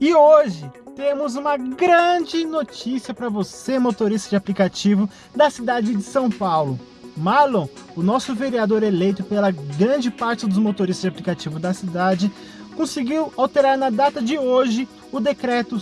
E hoje temos uma grande notícia para você, motorista de aplicativo da cidade de São Paulo. Marlon, o nosso vereador eleito pela grande parte dos motoristas de aplicativo da cidade, conseguiu alterar na data de hoje o decreto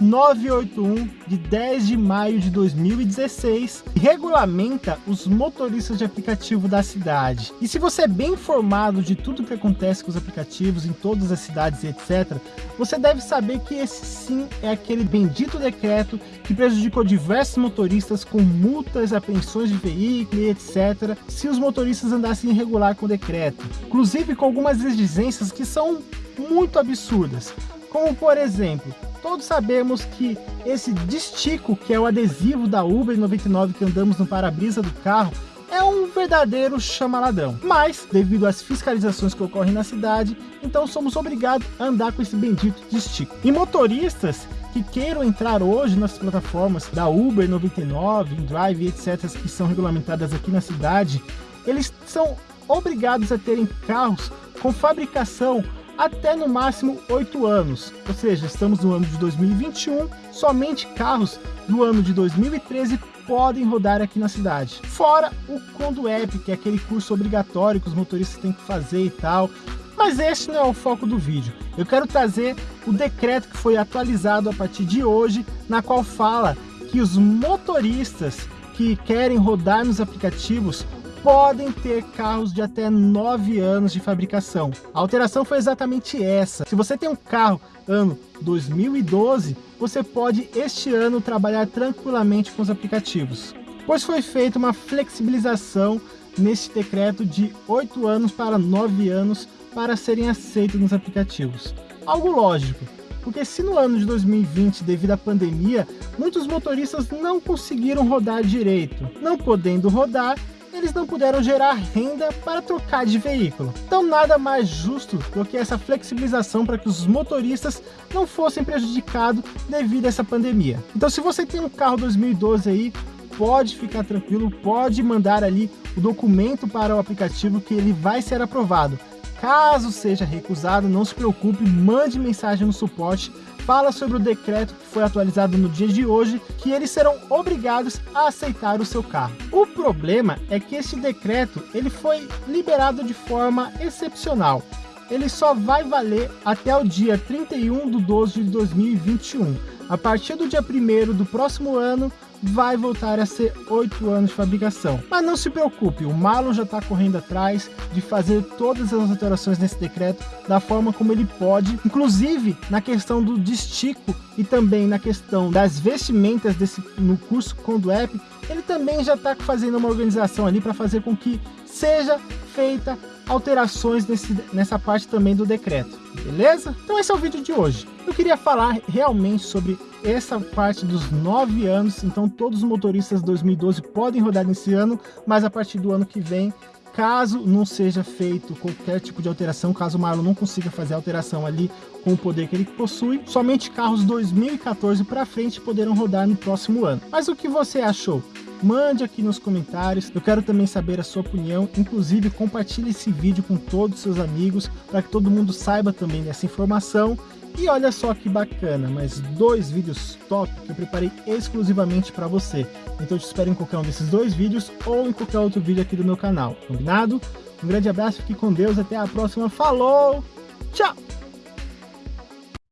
56981 de 10 de maio de 2016 regulamenta os motoristas de aplicativo da cidade. E se você é bem informado de tudo que acontece com os aplicativos em todas as cidades e etc, você deve saber que esse sim é aquele bendito decreto que prejudicou diversos motoristas com multas, apreensões de veículo e etc, se os motoristas andassem irregular com o decreto. Inclusive com algumas exigências que são muito absurdas. Como por exemplo, todos sabemos que esse distico, que é o adesivo da Uber 99 que andamos no para-brisa do carro, é um verdadeiro chamaladão. Mas, devido às fiscalizações que ocorrem na cidade, então somos obrigados a andar com esse bendito distico. E motoristas que queiram entrar hoje nas plataformas da Uber 99, InDrive, etc., que são regulamentadas aqui na cidade, eles são obrigados a terem carros com fabricação até no máximo 8 anos, ou seja, estamos no ano de 2021, somente carros do ano de 2013 podem rodar aqui na cidade. Fora o Conduep, que é aquele curso obrigatório que os motoristas têm que fazer e tal, mas este não é o foco do vídeo. Eu quero trazer o decreto que foi atualizado a partir de hoje, na qual fala que os motoristas que querem rodar nos aplicativos podem ter carros de até 9 anos de fabricação. A alteração foi exatamente essa. Se você tem um carro ano 2012, você pode este ano trabalhar tranquilamente com os aplicativos. Pois foi feita uma flexibilização neste decreto de 8 anos para 9 anos para serem aceitos nos aplicativos. Algo lógico, porque se no ano de 2020, devido à pandemia, muitos motoristas não conseguiram rodar direito. Não podendo rodar, eles não puderam gerar renda para trocar de veículo. Então nada mais justo do que essa flexibilização para que os motoristas não fossem prejudicados devido a essa pandemia. Então se você tem um carro 2012 aí, pode ficar tranquilo, pode mandar ali o documento para o aplicativo que ele vai ser aprovado. Caso seja recusado, não se preocupe, mande mensagem no suporte, fala sobre o decreto que foi atualizado no dia de hoje, que eles serão obrigados a aceitar o seu carro. O problema é que este decreto ele foi liberado de forma excepcional. Ele só vai valer até o dia 31 de 12 de 2021. A partir do dia 1 do próximo ano, vai voltar a ser 8 anos de fabricação. Mas não se preocupe, o Marlon já está correndo atrás de fazer todas as alterações nesse decreto da forma como ele pode, inclusive na questão do destico e também na questão das vestimentas desse, no curso Conduep, ele também já está fazendo uma organização ali para fazer com que seja feita alterações nesse, nessa parte também do decreto, beleza? Então esse é o vídeo de hoje. Eu queria falar realmente sobre essa parte dos nove anos, então todos os motoristas 2012 podem rodar nesse ano, mas a partir do ano que vem, caso não seja feito qualquer tipo de alteração, caso o Marlon não consiga fazer alteração ali com o poder que ele possui, somente carros 2014 para frente poderão rodar no próximo ano. Mas o que você achou? Mande aqui nos comentários. Eu quero também saber a sua opinião, inclusive compartilhe esse vídeo com todos os seus amigos, para que todo mundo saiba também dessa informação. E olha só que bacana, mais dois vídeos top que eu preparei exclusivamente para você. Então eu te espero em qualquer um desses dois vídeos ou em qualquer outro vídeo aqui do meu canal, combinado? Um grande abraço, fique com Deus, até a próxima, falou, tchau!